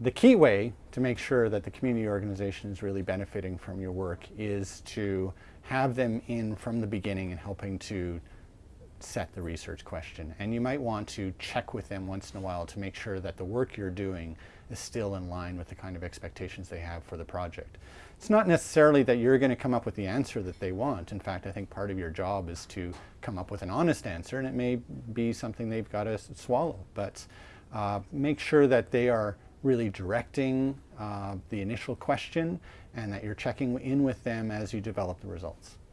the key way to make sure that the community organization is really benefiting from your work is to have them in from the beginning and helping to set the research question. And you might want to check with them once in a while to make sure that the work you're doing is still in line with the kind of expectations they have for the project. It's not necessarily that you're going to come up with the answer that they want. In fact, I think part of your job is to come up with an honest answer, and it may be something they've got to swallow. But uh, make sure that they are really directing uh, the initial question and that you're checking in with them as you develop the results.